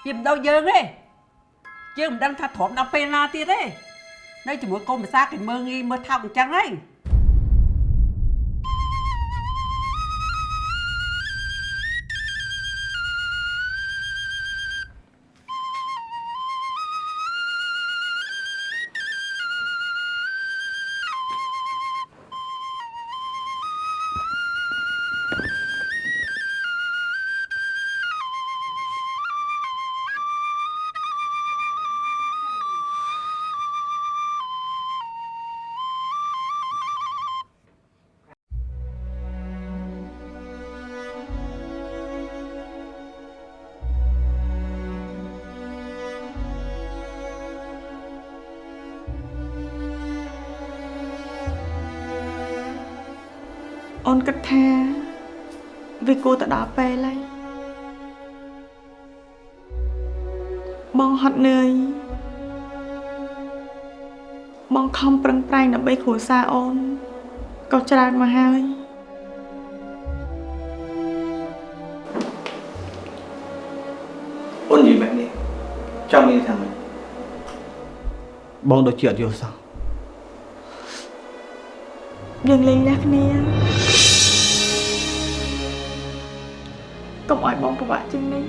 វាមិនដូចយើងទេយើងមិនដឹងថាទ្រាំដល់ពេលណាទៀតទេនៅជាមួយកូនភាសាគេមើងងាយមើលថោកអញ្ចឹងហើយ គិតថាវាគួរទៅដល់ពេលហើយបងហត់នឿយបងខំប្រឹងប្រែងដើម្បីគ្រួសារអូនក៏ច្រើនមកហើយអូននិយាយបែបនេះចង់មានថាម៉េចបងដូចជាអត់យល់សោះយើងលេងលះគ្នា កុំឲ្យបងពិបាកជាងនេះ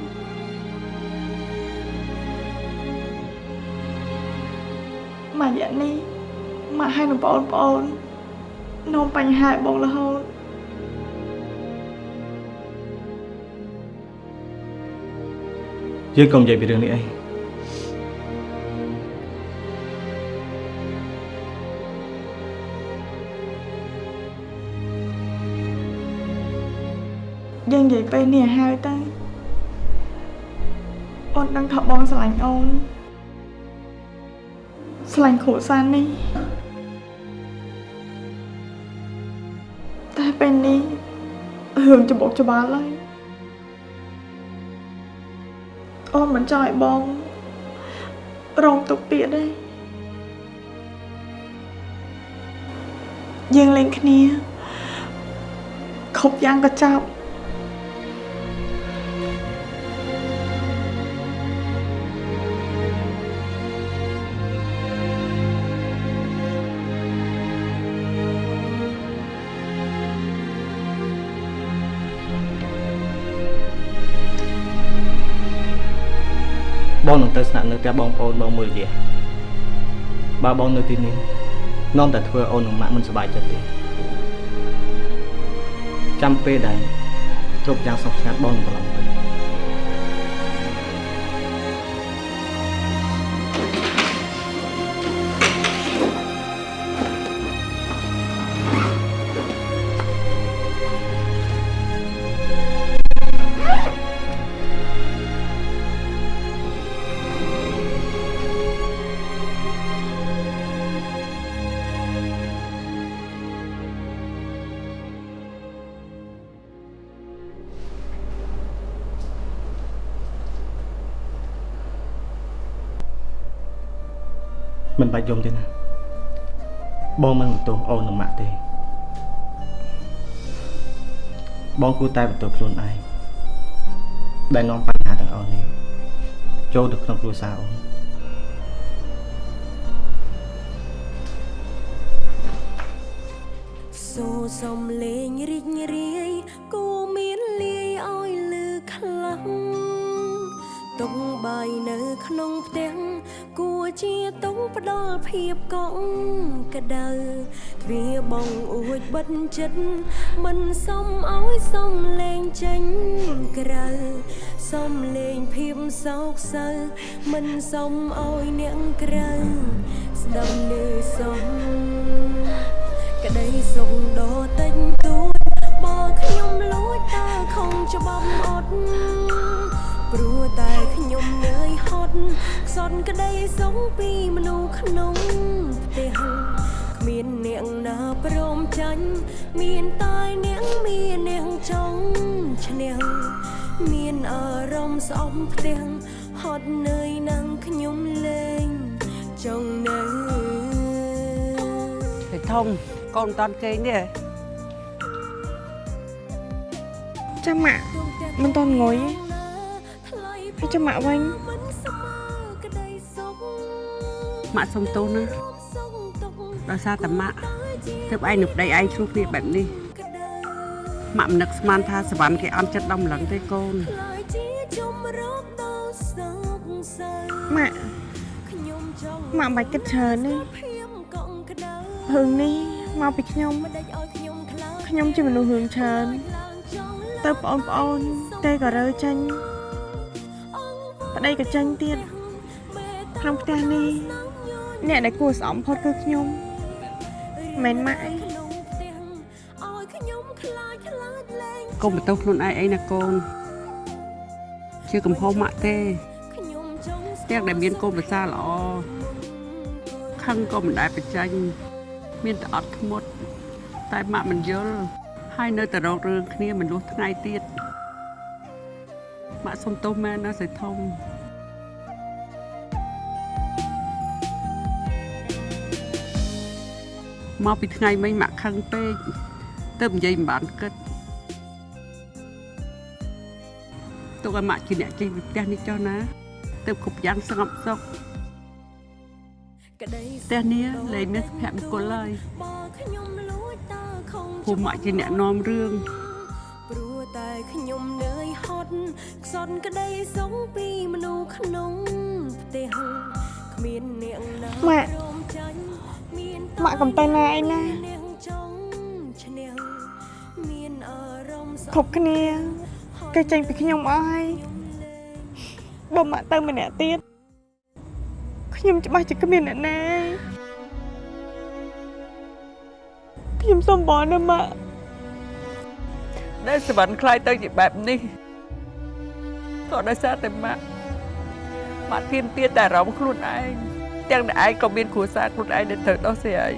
មករយៈនេះម៉ាក់ហើយនឹងបងប្អូននាំបញ្ហាឲ្យបងរហូតយើងកុំនិយាយពីរឿងនេះអី យើងនិយាយពេលនេះឲ្យហើយទៅអូនដឹងថាបងស្រឡាញ់អូនស្រឡាញ់គ្រួសារនេះតែពេលនេះរឿងច្បុកច្បាល់ហើយអូនមិនចង់ឲ្យបងរងទុកទៀតទេយើងលេងគ្នាគ្រប់យ៉ាងក៏ចាប់ ផ្ទះបងប្អូនបងមួយរយៈបើបងនៅទីនេះនាំតែធ្វើអូននិងម៉ាក់មិនសប្បាយចិត្តទេចាំពេលដែលគ្រប់យ៉ាងសុខស្ងាត់បងនឹងត្រឡប់ យំទេណាបងមិនបន្ទោសអូននិងម៉ាក់ទេបងគួរតែបន្ទោសខ្លួនឯងដែលនាំបញ្ហាទាំងអស់នេះចូលទៅក្នុងគ្រួសារអូនសូរសំលេងរីករាយគួរមានលាយឲ្យលឺខ្លាំង តុងបាយនៅក្នុងផ្ទះគួរជាតុងផ្ដល់ភាពកក់ក្ដៅទ្វារបងអួចបិទចិត្តមិនសមឲ្យសំលេងចេញក្រៅសំលេងភាពសោកសៅមិនសមឲ្យអ្នកក្រៅស្ដាប់លឺសំក្តីសុខដ៏តិចតួចបើខ្ញុំលួចតើខំច្បាប់អត់ព្រោះ តែខ្ញុំនឿយហត់ខ្សត់ក្តីសុខពីមនុស្សក្នុងផ្ទះគ្មានអ្នកណាព្រមចាញ់មានតែអ្នកមានអ្នកចង់ឈ្នះមានអារម្មណ៍ស្អប់ផ្ទះហត់នឿយនឹងខ្ញុំលែងចង់នៅទៅធំកូនមិនតាន់គេងទេចាំម៉ាក់មិនតន់ងុយ ហើយចាំម៉ាក់វិញម៉ាក់សុំទោសណាដោយសារតែម៉ាក់ទើបឯងនឹងប្តីឯងឆ្លោះគ្នាបែបនេះម៉ាក់មិននឹកស្មានថាសវណ្ណគេអន់ចិត្តដល់ម្លឹងទេកូនម៉ាក់ម៉ាក់មិនបាច់គិតច្រើនទេរឿងនេះមកពីខ្ញុំខ្ញុំជាមនុស្សរឿងច្រើនទៅបងប្អូនតែក៏រើចេញ ប្តីក៏ចេញទៀតក្នុងផ្ទះនេះអ្នកដែលគួរស្អំផុតគឺខ្ញុំមិនមែនម៉ាក់អីកុំបន្ទោសខ្លួនឯងអីណាកូនជាកំហុសម៉ាក់ទេទាំងដែលមានកូនប្រសាល្អខឹងក៏មិនដែលបញ្ចេញមានតែអត់ធ្មត់តែម៉ាក់មិនយល់ហើយនៅតែរករឿងគ្នាមិនលុះថ្ងៃទៀតម៉ាក់សុំទោសមែនណាសៃធំ មកពីថ្ងៃមិញម៉ាក់ខឹងពេកទៅនិយាយមិនបានគិតទុកឲ្យម៉ាក់ជាអ្នកចេញពីផ្ទះនេះចុះណា ទៅគ្រប់យ៉ាងស្ងប់សុខផ្ទះនេះលែងមានសុភមង្គលឡើយភូមិម៉ាក់ជាអ្នកនាំរឿងព្រោះតែខ្ញុំនឿយហត់ខ្សត់ក្តីសុខពីមនុស្សក្នុងផ្ទះគ្មានអ្នកណាម៉ាក់ព្រមចាញ់ មានម៉ាក់កំទៅណាឯណាអ្នកចង់ឈ្នះមានអារម្មណ៍ស្អប់គ្រប់គ្នាគេចេញពីខ្ញុំអស់ហើយបើម៉ាក់ទៅម្នាក់ទៀតខ្ញុំច្បាស់ជាគ្មានអ្នកណាឯងខ្ញុំសុំបងណាម៉ាក់ដែលសវណ្ណខ្លាយទៅជាបែបនេះក៏ដោយសារតែម៉ាក់ម៉ាក់ទៀមទាតែអារម្មណ៍ខ្លួនឯង ទាំងតែឯងក៏មានគ្រួសារខ្លួនឯងដែលត្រូវដោះស្រាយ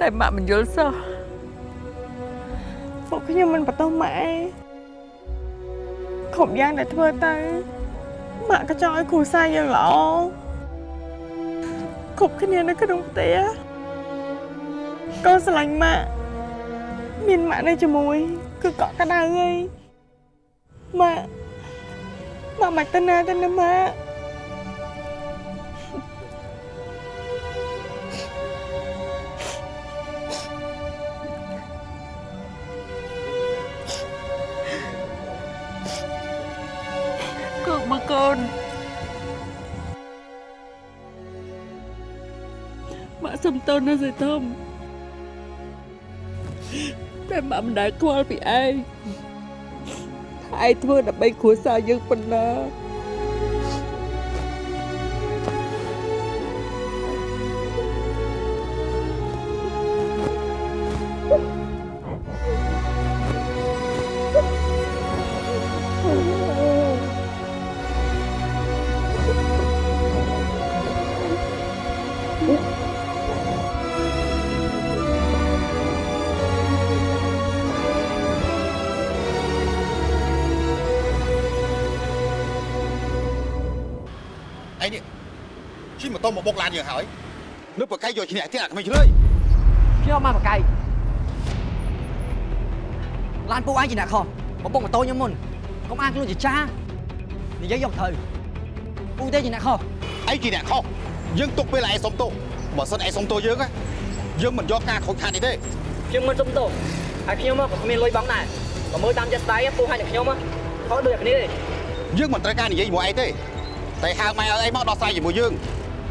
តែម៉ាក់មិនយល់សោះពួកខ្ញុំមិនបន្ទោសម៉ាក់ឯងគ្រប់យ៉ាងដែលធ្វើទៅម៉ាក់ក៏ចង់ឲ្យគ្រួសារយើងល្អគ្រប់គ្នានៅក្នុងផ្ទះក៏ស្រឡាញ់ម៉ាក់មានម៉ាក់នៅជាមួយគឺកក់ក្ដៅហើយម៉ាក់ម៉ាក់មិនទៅណាទៅណាម៉ាក់ សុំទោសណាសេធំតែម៉ាក់មិនដែលខ្វល់ពីឯងថាឯងធ្វើដើម្បីគ្រួសារយើងប៉ុណ្ណា ម៉ូតូមកបុកឡានយើងហើយនៅប្រកែកយកឈ្នះទៀតអាក្មេងជ្រើយខ្ញុំមកបកៃឡានពួកឯងជាអ្នកខុសមកបុកម៉ូតូខ្ញុំមុនកុំអាងខ្លួនជាចាស់និយាយយកត្រូវពួកទេជាអ្នកខុសឯងជាអ្នកខុសយើងទុកពេលឯងសុំទោសបើសិនឯងសុំទោសយើងណាយើងមិនយកការខូចខាតនេះទេខ្ញុំមិនសុំទោសហើយខ្ញុំក៏គ្មានលុយបង់ដែរបើមើលតាមចិត្តស្ដាយពួកហើយអ្នកខ្ញុំខុសដូចគ្នាទេយើងមិនត្រូវការនិយាយជាមួយឯងទេតែហៅម៉ែឲ្យឯងមកដោះស្រាយជាមួយយើង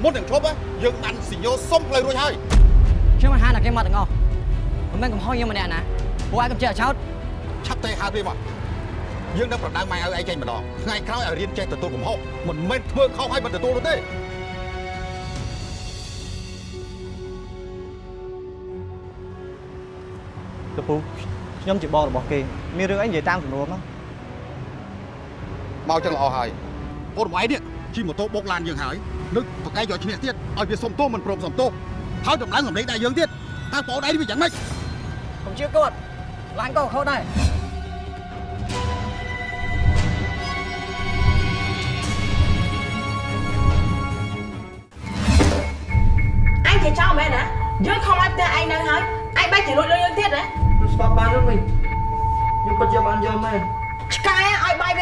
មុននឹងឈប់យើងបានសញ្ញោសុំផ្លូវរួចហើយខ្ញុំមិនហានតែគេមកទាំងអស់មិនមែនកំហុសខ្ញុំម្នាក់ណាពួកឯងកំចេះចោតឆាប់ទេហៅវាមកយើងនឹងប្រដៅម៉ែឲ្យឯងចេញម្ដងថ្ងៃក្រោយឲ្យរៀនចេះទទួលកំហុសមិនមែនធ្វើខុសឲ្យមិនទទួលនោះទេកពូខ្ញុំជាបងរបស់គេមានរឿងអីនិយាយតាមសំណួរមកមកចឹងល្អហើយអូនរបស់ឯងនេះជិះម៉ូតូបុកឡានយើងហើយ នឹក ប្រកែកយកឈ្នះទៀតឲ្យវាសុំទោសមិនព្រមសុំទោសហើយតម្លើងសម្លេងដែរយើងទៀតតើបងអូនឯងវាយ៉ាងម៉េចខ្ញុំជឿគាត់ឡានក៏ខុសដែរអញជាចោលមែនណាយើងខំឲ្យផ្ទះឯងនៅហើយឯងបែរជាលួចលុយយើងទៀតណាស្បាប់បានឬមិនខ្ញុំពិតជាបានយកមែនឆ្កែឲ្យបាយវា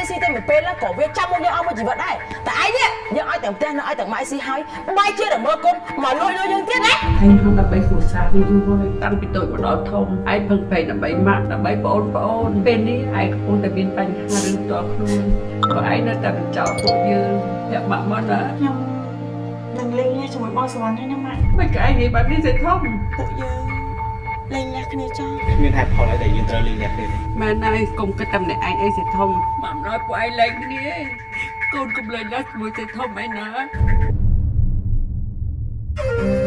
ស៊ីតែមួយពេលក៏វាចាំមកយើងអស់មួយជីវិតដែរតែឯងនេះយើងឲ្យទាំងផ្ទះនៅឲ្យទាំងម៉ែស៊ីហើយបាយជាតែមើលគុំមកលួចលុយយើងទៀតណាឯងធ្វើដើម្បីគ្រួសារវាយូរហើយតាំងពីតូចមកដល់ធំឯងពឹងផ្អែកដើម្បីម៉ាក់ដើម្បីបងអូនបងអូនពេលនេះឯងកំពុងតែមានបញ្ហារឿងផ្ទាល់ខ្លួនបើឯងនៅតែបញ្ចោលពួកយើងតែម៉ាក់មកណាខ្ញុំនឹងលេងគ្នាជាមួយបងសវណ្ណហើយណាម៉ាក់មិនក៏ឯងនិយាយបែបនេះសេធំពួកយើង លេងលះគ្នាចោលគ្មានហេតុផលអីដែលយើងត្រូវលេងអ្នកទេមែនហើយកុំគិតតែម្នាក់ឯងអីសេធំម៉ាក់មិនឲ្យពួកឯងលែងគ្នាកូនកុំលេងលះជាមួយសេធំឯណាសូ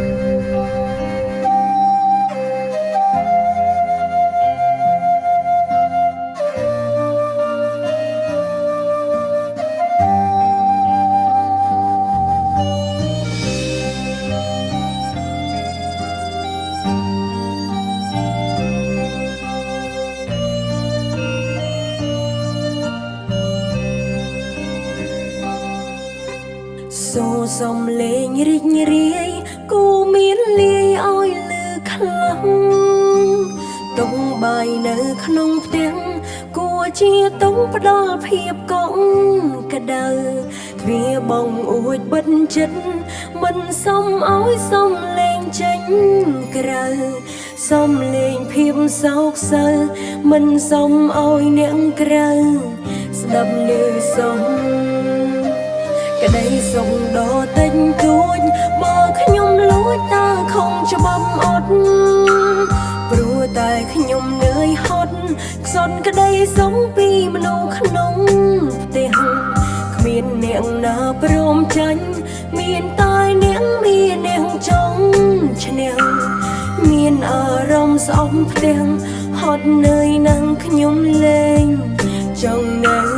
រីករាយគូមានលាយឲ្យលឺខ្លាំងតុងបាយនៅក្នុងផ្ទះគួរជាតុងផ្ដល់ភាពកក់ក្ដៅទ្វាបងអួចបិទចិត្តមិនសមឲ្យសំលេងចេញក្រៅសំលេងភាពសោកសៅមិនសមឲ្យអ្នកក្រៅស្ដាប់លឺសំ ក្តីសុខដ៏តិចតួចបើខ្ញុំលួចតើខំច្បាប់អត់ព្រោះតែខ្ញុំនឿយហត់ខ្សត់ក្តីសុខពីមនុស្សក្នុងផ្ទះគ្មានអ្នកណាព្រមចាញ់មានតែអ្នកមានអ្នកចង់ឈ្នះមានអារម្មណ៍ស្អប់ផ្ទះហត់នឿយនឹងខ្ញុំលេងចង់នៅ